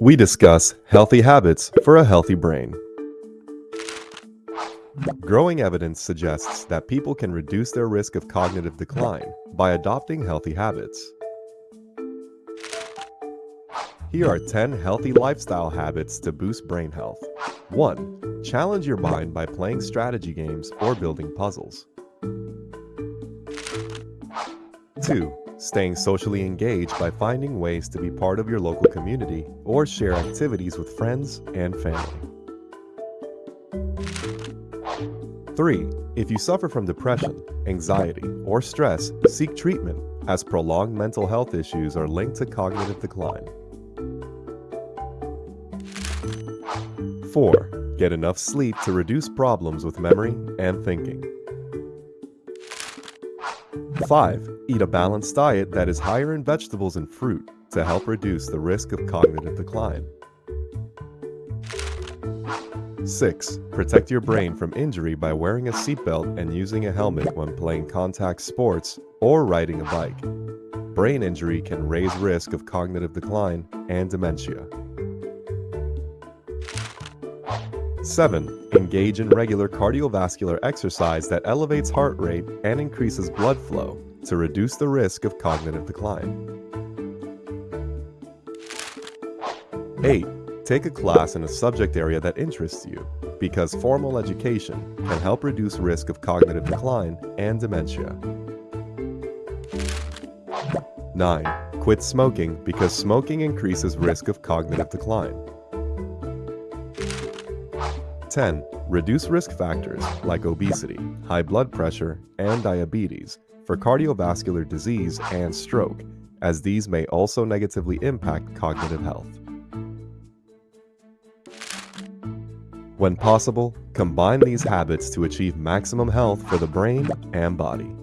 we discuss healthy habits for a healthy brain. Growing evidence suggests that people can reduce their risk of cognitive decline by adopting healthy habits. Here are 10 healthy lifestyle habits to boost brain health. 1. Challenge your mind by playing strategy games or building puzzles. 2. Staying socially engaged by finding ways to be part of your local community or share activities with friends and family. 3. If you suffer from depression, anxiety, or stress, seek treatment as prolonged mental health issues are linked to cognitive decline. 4. Get enough sleep to reduce problems with memory and thinking. 5. Eat a balanced diet that is higher in vegetables and fruit to help reduce the risk of cognitive decline. 6. Protect your brain from injury by wearing a seatbelt and using a helmet when playing contact sports or riding a bike. Brain injury can raise risk of cognitive decline and dementia. 7. Engage in regular cardiovascular exercise that elevates heart rate and increases blood flow to reduce the risk of cognitive decline. 8. Take a class in a subject area that interests you, because formal education can help reduce risk of cognitive decline and dementia. 9. Quit smoking because smoking increases risk of cognitive decline. 10. Reduce risk factors like obesity, high blood pressure, and diabetes for cardiovascular disease and stroke, as these may also negatively impact cognitive health. When possible, combine these habits to achieve maximum health for the brain and body.